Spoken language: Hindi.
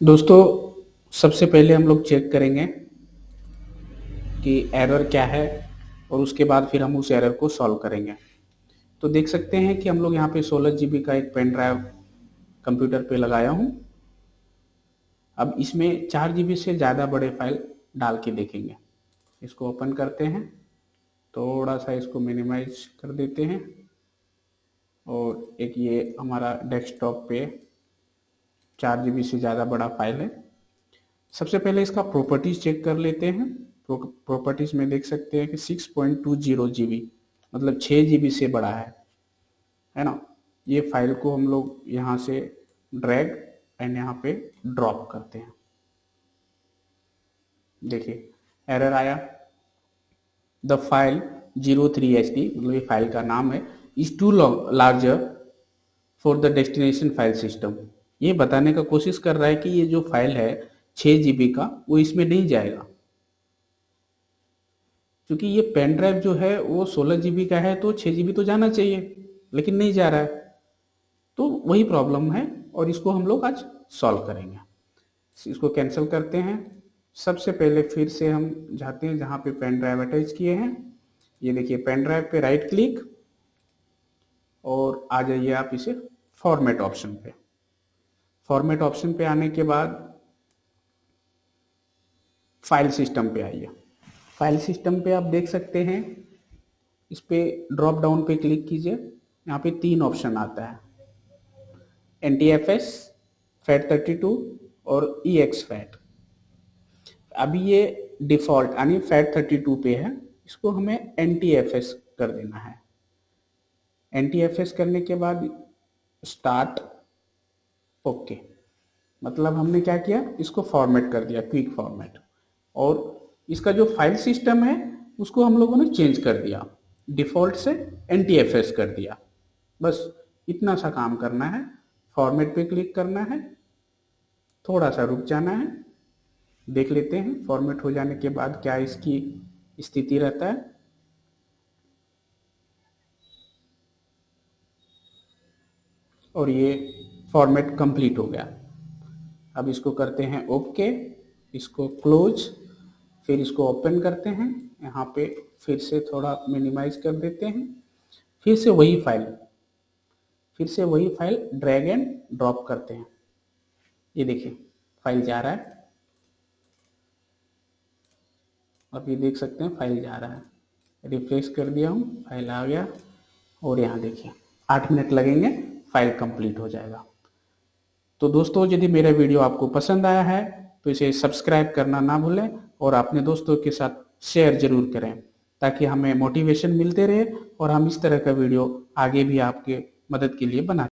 दोस्तों, सबसे पहले हम लोग चेक करेंगे कि एरर क्या है और उसके बाद फिर हम उस एरर को सॉल्व करेंगे। तो देख सकते हैं कि हम लोग यहाँ पे सोलह जी का एक पेन ड्राइव कंप्यूटर पे लगाया हूँ। अब इसमें चार जी से ज़्यादा बड़े फ़ाइल डाल के देखेंगे। इसको ओपन करते हैं, थोड़ा सा इसको मिनिमाइज कर देते हैं और एक ये हमारा डेस्कटॉप पे चार जीबी से ज़्यादा बड़ा फ़ाइल है। सबसे पहले इसका प्रॉपर्टीज़ चेक कर लेते हैं। प्रॉपर्टीज़ में देख सकते हैं कि six point two zero G B मतलब छः जी बी से बड़ा है। है ना? ये फ़ाइल को हम लोग यहाँ से ड्रैग एंड यहाँ पे ड्रॉप करते हैं। देखिए एरर आया। The file zero three H D मतलब ये फ़ाइल का नाम है is too larger for the destination file system ये बताने का कोशिश कर रहा है कि ये जो फ़ाइल है छः जी का, वो इसमें नहीं जाएगा। क्योंकि ये पेन ड्राइव जो है, वो सोलह जी का है तो छः जी तो जाना चाहिए, लेकिन नहीं जा रहा है। तो वही प्रॉब्लम है, और इसको हम लोग आज सॉल्व करेंगे। इसको कैंसिल करते हैं। सबसे पहले फिर से हम जाते हैं जहाँ पे पेन ड्राइव अटैच किए हैं। ये देखिए, पेन ड्राइव पे राइट क्लिक और आ जाइए आप इसे फॉर्मेट ऑप्शन पे। फॉर्मेट ऑप्शन पे आने के बाद फ़ाइल सिस्टम पे आइए। फ़ाइल सिस्टम पे आप देख सकते हैं, इस पे ड्रॉप डाउन पे क्लिक कीजिए, यहाँ पे तीन ऑप्शन आता है। N T F S fat thirty two और ई एक्स फैट अभी ये डिफ़ॉल्ट, यानी फैट थर्टी टू पे है, इसको हमें एन टी एफ़ एस कर देना है। एन टी एफ़ एस करने के बाद स्टार्ट ओके। okay. मतलब हमने क्या किया? इसको फॉर्मेट कर दिया क्विक फॉर्मेट और इसका जो फ़ाइल सिस्टम है, उसको हम लोगों ने चेंज कर दिया। डिफ़ॉल्ट से एनटीएफएस कर दिया। बस इतना सा काम करना है। फॉर्मेट पे क्लिक करना है। थोड़ा सा रुक जाना है। देख लेते हैं फॉर्मेट हो जाने के बाद क्या इसकी स्थिति रहता है। और ये फॉर्मेट कंप्लीट हो गया। अब इसको करते हैं ओके, इसको क्लोज, फिर इसको ओपन करते हैं। यहाँ पे फिर से थोड़ा मिनिमाइज कर देते हैं। फिर से वही फ़ाइल, फिर से वही फ़ाइल ड्रैग एंड ड्रॉप करते हैं। ये देखिए, फ़ाइल जा रहा है। आप ये देख सकते हैं, फ़ाइल जा रहा है। रिफ्रेश कर दिया हूँ, फ़ाइल आ गया। और यहाँ देखिए, आठ मिनट लगेंगे, फ़ाइल कंप्लीट हो जाएगा। तो दोस्तों, यदि मेरा वीडियो आपको पसंद आया है तो इसे सब्सक्राइब करना ना भूलें और अपने दोस्तों के साथ शेयर ज़रूर करें, ताकि हमें मोटिवेशन मिलते रहे और हम इस तरह का वीडियो आगे भी आपके मदद के लिए बनाते